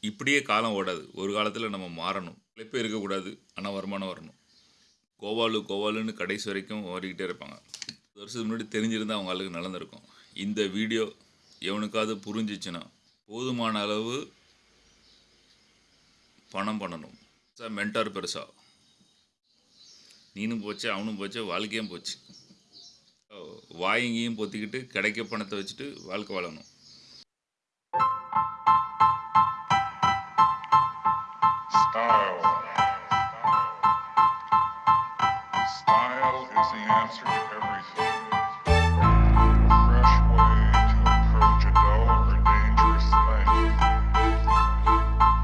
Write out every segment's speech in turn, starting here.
இப்படியே காலம் ஓடாது. ஒரு காலத்தில் நம்ம மாறணும். பிழைப்பே இருக்கக்கூடாது. ஆனால் வருமானம் வரணும். கோவாலு கோவாலுன்னு கடைசி வரைக்கும் ஓடிக்கிட்டே இருப்பாங்க. ஒரு வருஷத்துக்கு முன்னாடி தெரிஞ்சிருந்தால் அவங்க ஆளுக்கு நடந்திருக்கும். இந்த வீடியோ எவனுக்காவது புரிஞ்சிச்சுன்னா போதுமான அளவு பணம் பண்ணணும். சார் மென்டார் பெருசா. நீனும் போச்சு அவனும் போச்சு வாழ்க்கையும் போச்சு. வாயங்கியும் பொத்திக்கிட்டு கிடைக்க பணத்தை வச்சுட்டு வாழ்க்கை வாழணும். Style. Style is the answer to everything. A fresh way to approach a dull or dangerous thing.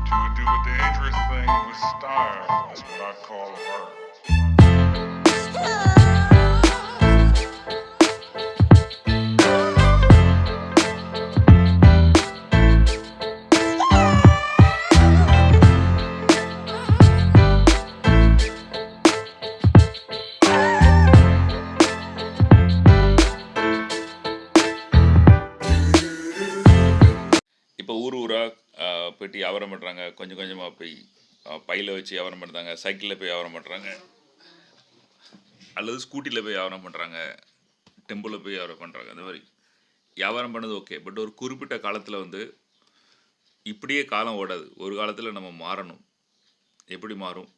To do a dangerous thing with style is what I call art. போயிட்டு வியாபாரம் பண்ணுறாங்க கொஞ்சம் கொஞ்சமாக போய் பையில் வச்சு வியாபாரம் பண்ணுறாங்க சைக்கிளில் போய் வியாபாரம் பண்ணுறாங்க அல்லது ஸ்கூட்டியில் போய் வியாபாரம் பண்ணுறாங்க டெம்பிளில் போய் வியாபாரம் பண்ணுறாங்க அந்த மாதிரி. வியாபாரம் பண்ணது ஓகே பட் ஒரு குறிப்பிட்ட காலத்தில் வந்து இப்படியே காலம் ஓடாது. ஒரு காலத்தில் நம்ம மாறணும். எப்படி மாறும்?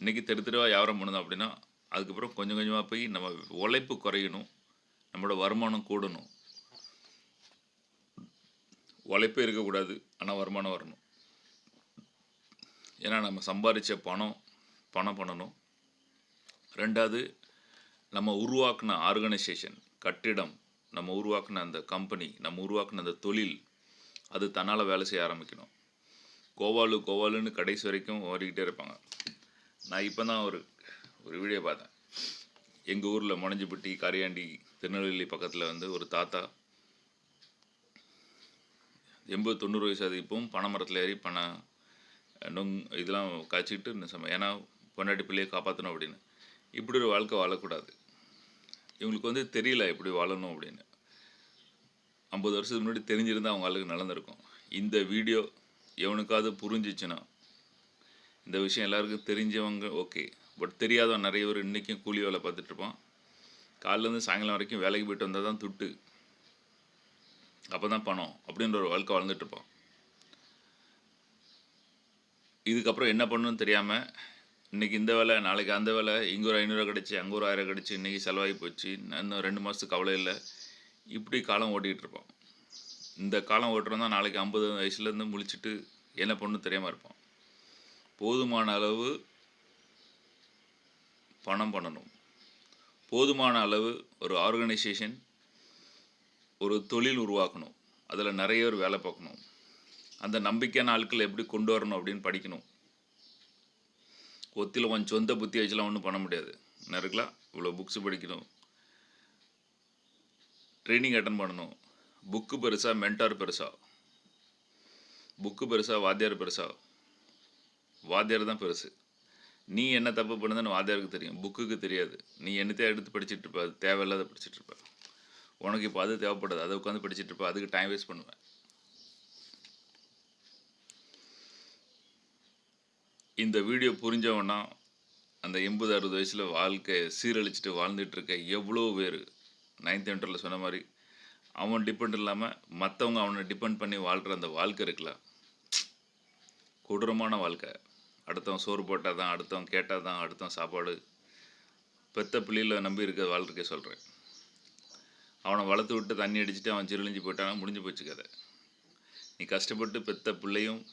இன்றைக்கி தெரு தெருவாக வியாபாரம் பண்ணணும் அப்படின்னா அதுக்கப்புறம் கொஞ்சம் கொஞ்சமாக போய் நம்ம உழைப்பு குறையணும். நம்மளோட வருமானம் கூடணும். உழைப்பே இருக்கக்கூடாது ஆனால் வருமானம் வரணும். ஏன்னா நம்ம சம்பாதிச்ச பணம் பணம் பண்ணணும். ரெண்டாவது நம்ம உருவாக்கின ஆர்கனைசேஷன் கட்டிடம் நம்ம உருவாக்கின அந்த கம்பெனி நம்ம உருவாக்கின அந்த தொழில் அது தன்னால் வேலை செய்ய ஆரம்பிக்கணும். கோவாலு கோவாலுன்னு கடைசி வரைக்கும் ஓடிக்கிட்டே இருப்பாங்க. நான் இப்போ தான் ஒரு ஒரு வீடியோ பார்த்தேன். எங்கள் ஊரில் முனஞ்சிப்பட்டி கரையாண்டி திருநெல்வேலி பக்கத்தில் வந்து ஒரு தாத்தா எண்பது தொண்ணூறு வயசு அது இப்பவும் பனை மரத்தில் ஏறி பனை நொங் இதெல்லாம் காய்ச்சிக்கிட்டு இந்த சம ஏன்னா பொண்டாட்டி பிள்ளையை காப்பாற்றணும் அப்படின்னு. இப்படி ஒரு வாழ்க்கை வாழக்கூடாது. இவங்களுக்கு வந்து தெரியல எப்படி வாழணும் அப்படின்னு. ஐம்பது வருஷத்துக்கு முன்னாடி தெரிஞ்சிருந்தால் அவங்க ஆளுக்கு நடந்திருக்கும் இந்த வீடியோ எவனுக்காவது புரிஞ்சிச்சுன்னா இந்த விஷயம் எல்லாருக்கும் தெரிஞ்சவங்க ஓகே. பட் தெரியாதவன் நிறைய பேர் இன்றைக்கும் கூலி வேலை பார்த்துட்ருப்பான் காலையிலேருந்து சாயங்காலம் வரைக்கும் வேலைக்கு போயிட்டு வந்தால் தான் துட்டு. அப்போ தான் பணம் அப்படின்ற ஒரு வாழ்க்கை வாழ்ந்துட்டு இதுக்கப்புறம் என்ன பண்ணணும்னு தெரியாமல் இன்றைக்கி இந்த வேலை நாளைக்கு அந்த வேலை இங்கே ஒரு ஐநூறுரூவா கிடச்சி அங்கே ஒரு ஆயிரம் கிடச்சி இன்றைக்கி செலவாகி போச்சு இன்னும் ரெண்டு மாதத்துக்கு கவலை இல்லை. இப்படி காலம் ஓட்டிகிட்டு இருப்போம். இந்த காலம் ஓட்டுறோம் தான் நாளைக்கு ஐம்பது வயசுலேருந்து முழிச்சிட்டு என்ன பண்ணணும் தெரியாமல் இருப்போம். போதுமான அளவு பணம் பண்ணணும். போதுமான அளவு ஒரு ஆர்கனைசேஷன் ஒரு தொழில் உருவாக்கணும். அதில் நிறைய பேர் வேலை பார்க்கணும். அந்த நம்பிக்கையான ஆட்களை எப்படி கொண்டு வரணும் அப்படின்னு படிக்கணும். ஒத்தியில் உன் சொந்த புத்தி வச்சுலாம் ஒன்றும் பண்ண முடியாது. என்ன இவ்வளோ புக்ஸ் படிக்கணும். ட்ரைனிங் அட்டன் பண்ணணும். புக்கு பெருசாக மென்டார் பெருசாக புக்கு பெருசாக வாத்தியார் பெருசா. வாத்தியார் தான் பெருசு. நீ என்ன தப்பு பண்ணுதுன்னு வாத்தியாருக்கு தெரியும். புக்குக்கு தெரியாது. நீ என்னத்தையும் எடுத்து படிச்சுட்டு இருப்ப. அது தேவையில்லாத படிச்சுட்டு இருப்ப. உனக்கு இப்போ அது தேவைப்படாது. அதை உட்காந்து படிச்சுட்டு இருப்ப. அதுக்கு டைம் வேஸ்ட் பண்ணுவேன். இந்த வீடியோ புரிஞ்சவனா அந்த எண்பது அறுபது வயசில் வாழ்க்கையை சீரழிச்சிட்டு வாழ்ந்துட்டு இருக்க எவ்வளோ பேர்? நைன்த் என்டரில் சொன்ன மாதிரி அவன் டிபெண்ட் இல்லாமல் மற்றவங்க அவனை டிபெண்ட் பண்ணி வாழ்கிற அந்த வாழ்க்கை இருக்குல்ல? கொடூரமான வாழ்க்கை. அடுத்தவன் சோறு போட்டால் தான் அடுத்தவன் கேட்டால் தான் அடுத்தவன் சாப்பாடு. பெத்த பிள்ளையில் நம்பி இருக்க வாழ்க்கை சொல்கிறேன் அவனை வளர்த்து விட்டு தண்ணி அடிச்சுட்டு அவன் சிறுலிஞ்சு போயிட்டானா முடிஞ்சு போச்சு கதை. நீ கஷ்டப்பட்டு பெத்த பிள்ளையும்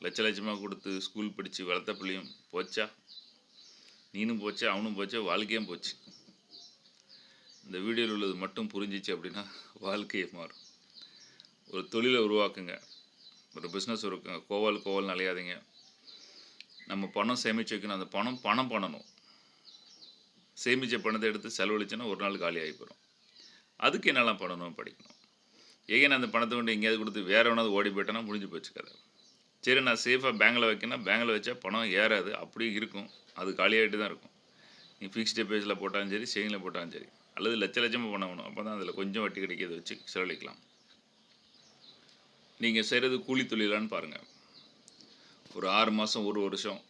லட்ச லட்சமாக கொடுத்து ஸ்கூல் படித்து வளர்த்த பிள்ளையும் போச்சா? நீனும் போச்சா அவனும் போச்சா? வாழ்க்கையும் போச்சு. இந்த வீடியோவில் உள்ளது மட்டும் புரிஞ்சிச்சு அப்படின்னா வாழ்க்கையை மாறும். ஒரு தொழிலை உருவாக்குங்க. ஒரு பிஸ்னஸ் இருக்குங்க கோவால் கோவால் அலையாதீங்க. நம்ம பணம் சேமித்து வைக்கணும். அந்த பணம் பணம் பண்ணணும். சேமித்த பணத்தை எடுத்து செலவழிச்சோன்னா ஒரு நாள் காலி ஆகி போகிறோம் அதுக்கு என்னெல்லாம் பண்ணணும் படிக்கணும். ஏன் நான் அந்த பணத்தை கொண்டு எங்கேயாவது கொடுத்து வேறு எவனாவது ஓடி போயிட்டேன்னா முடிஞ்சு போச்சு கதை. சரி நான் சேஃபாக பேங்கில் வைக்கணும் பேங்கில் வச்சா பணம் ஏறாது அப்படியே இருக்கும். அது காலியாகிட்டு தான் இருக்கும். நீ ஃபிக்ஸ்ட் டெபாசிட்டில் போட்டாலும் சரி சேவிங்கில் போட்டாலும் சரி. அல்லது லட்ச லட்சமாக பண்ணணும் அப்போ தான் அதில் கொஞ்சம் வட்டி கிடைக்கிறத வச்சு செலவழிக்கலாம். நீங்கள் செய்கிறது கூலி தொழிலான்னு பாருங்கள் ஒரு ஆறு மாதம் ஒரு வருஷம்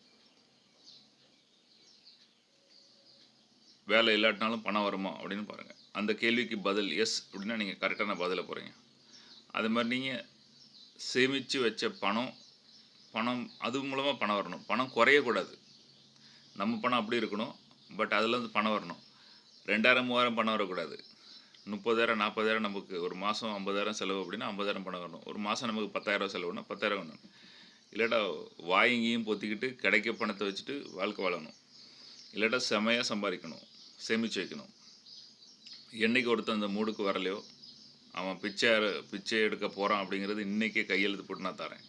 வேலை இல்லாட்டினாலும் பணம் வருமா அப்படின்னு பாருங்கள் அந்த கேள்விக்கு பதில் எஸ் அப்படின்னா நீங்கள் கரெக்டான பதிலை போகிறீங்க அது மாதிரி நீங்கள் சேமித்து வச்ச பணம் பணம் அது மூலமாக பணம் வரணும். பணம் குறையக்கூடாது. நம்ம பணம் அப்படி இருக்கணும் பட் அதுலேருந்து பணம் வரணும். ரெண்டாயிரம் மூவாயிரம் பணம் வரக்கூடாது. முப்பதாயிரம் நாற்பதாயிரம் நமக்கு ஒரு மாதம் ஐம்பதாயிரம் செலவு அப்படின்னா ஐம்பதாயிரம் பணம் வரணும். ஒரு மாதம் நமக்கு பத்தாயிரம் செலவுனா பத்தாயிரம் வரணும். இல்லாட்டா வாயங்கியும் பொத்திக்கிட்டு கிடைக்க பணத்தை வச்சுட்டு வாழ்க்கை வாழணும். இல்லாட்டா செமையாக சம்பாதிக்கணும். சேமித்து வைக்கணும். என்னைக்கு ஒருத்தன் அந்த மூடுக்கு வரலையோ அவன் பிச்சை பிச்சை எடுக்க போகிறான் அப்படிங்கிறது இன்றைக்கே கையெழுத்து போட்டு நான் தரேன்.